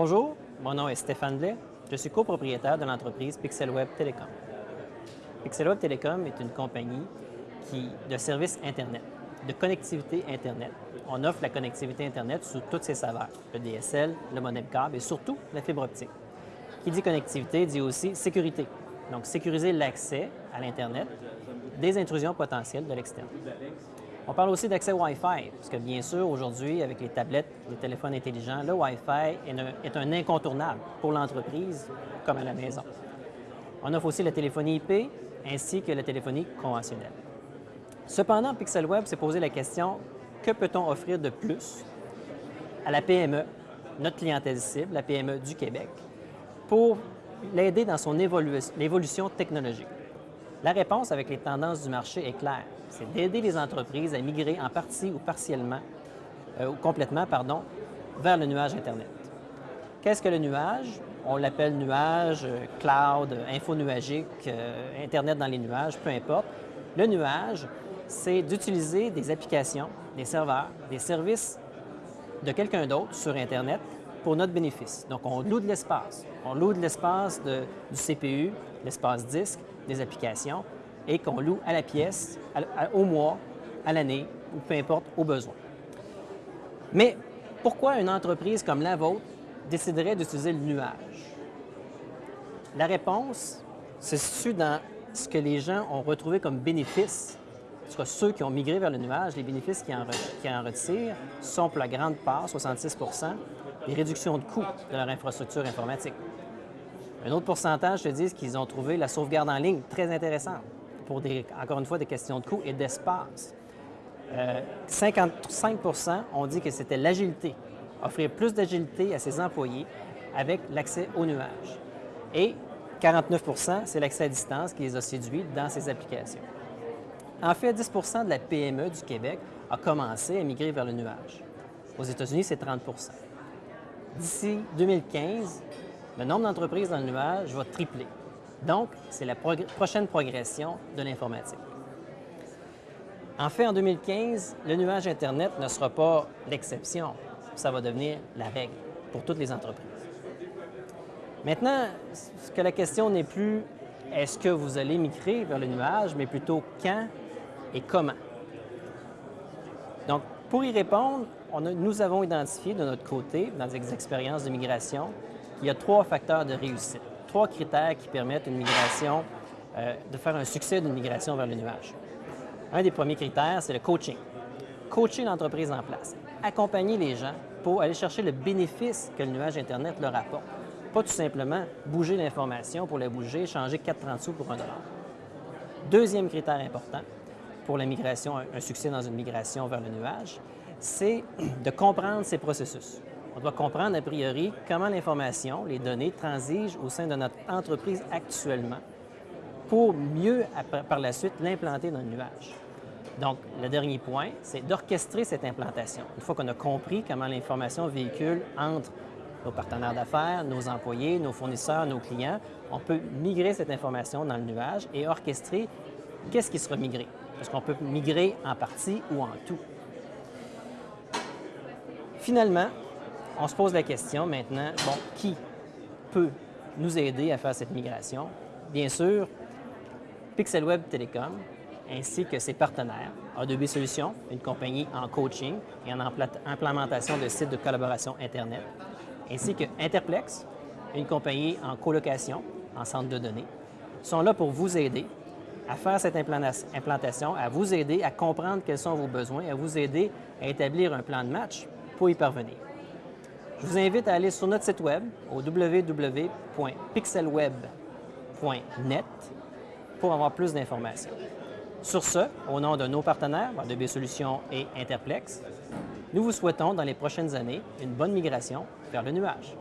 Bonjour, mon nom est Stéphane Blais. Je suis copropriétaire de l'entreprise PixelWeb Télécom. PixelWeb Télécom est une compagnie qui, de services Internet, de connectivité Internet. On offre la connectivité Internet sous toutes ses saveurs, le DSL, le modem câble et surtout la fibre optique. Qui dit connectivité dit aussi sécurité. Donc, sécuriser l'accès à l'Internet des intrusions potentielles de l'externe. On parle aussi d'accès Wi-Fi, parce que bien sûr, aujourd'hui, avec les tablettes, les téléphones intelligents, le Wi-Fi est un, incontournable pour l'entreprise comme à la maison. On offre aussi la téléphonie IP ainsi que la téléphonie conventionnelle. Cependant, PixelWeb s'est posé la question, que peut-on offrir de plus à la PME, notre clientèle cible, la PME du Québec, pour l'aider dans son évolution technologique? La réponse avec les tendances du marché est claire c'est d'aider les entreprises à migrer en partie ou partiellement, euh, ou complètement, pardon, vers le nuage Internet. Qu'est-ce que le nuage? On l'appelle nuage, euh, cloud, info nuagique, euh, Internet dans les nuages, peu importe. Le nuage, c'est d'utiliser des applications, des serveurs, des services de quelqu'un d'autre sur Internet pour notre bénéfice. Donc, on loue de l'espace. On loue de l'espace du CPU, l'espace disque, des applications, et qu'on loue à la pièce, au mois, à l'année, ou peu importe, au besoin. Mais pourquoi une entreprise comme la vôtre déciderait d'utiliser le nuage? La réponse se situe dans ce que les gens ont retrouvé comme bénéfice. Ceux qui ont migré vers le nuage, les bénéfices qui en, en retirent sont pour la grande part, 66 des réductions de coûts de leur infrastructure informatique. Un autre pourcentage te dit qu'ils ont trouvé la sauvegarde en ligne très intéressante pour, des, encore une fois, des questions de coût et d'espace. 55% euh, ont dit que c'était l'agilité, offrir plus d'agilité à ses employés avec l'accès au nuage. Et 49% c'est l'accès à distance qui les a séduits dans ces applications. En fait, 10% de la PME du Québec a commencé à migrer vers le nuage. Aux États-Unis, c'est 30 D'ici 2015, le nombre d'entreprises dans le nuage va tripler. Donc, c'est la prochaine progression de l'informatique. En fait, en 2015, le nuage Internet ne sera pas l'exception. Ça va devenir la règle pour toutes les entreprises. Maintenant, ce que la question n'est plus est-ce que vous allez migrer vers le nuage, mais plutôt quand et comment? Donc, pour y répondre, nous avons identifié de notre côté, dans les expériences de migration, il y a trois facteurs de réussite trois critères qui permettent une migration, euh, de faire un succès d'une migration vers le nuage. Un des premiers critères, c'est le coaching. Coacher l'entreprise en place. Accompagner les gens pour aller chercher le bénéfice que le nuage Internet leur apporte. Pas tout simplement bouger l'information pour la bouger, changer 4,30 sous pour un dollar. Deuxième critère important pour la migration, un succès dans une migration vers le nuage, c'est de comprendre ces processus. On doit comprendre a priori comment l'information, les données transigent au sein de notre entreprise actuellement pour mieux, par la suite, l'implanter dans le nuage. Donc, le dernier point, c'est d'orchestrer cette implantation. Une fois qu'on a compris comment l'information véhicule entre nos partenaires d'affaires, nos employés, nos fournisseurs, nos clients, on peut migrer cette information dans le nuage et orchestrer qu'est-ce qui sera migré? Est-ce qu'on peut migrer en partie ou en tout? Finalement, on se pose la question maintenant, bon, qui peut nous aider à faire cette migration? Bien sûr, PixelWeb Telecom ainsi que ses partenaires, A2B Solutions, une compagnie en coaching et en implémentation de sites de collaboration Internet, ainsi que Interplex, une compagnie en colocation, en centre de données, sont là pour vous aider à faire cette implantation, à vous aider à comprendre quels sont vos besoins, à vous aider à établir un plan de match pour y parvenir. Je vous invite à aller sur notre site web au www.pixelweb.net pour avoir plus d'informations. Sur ce, au nom de nos partenaires, DB Solutions et Interplex, nous vous souhaitons dans les prochaines années une bonne migration vers le nuage.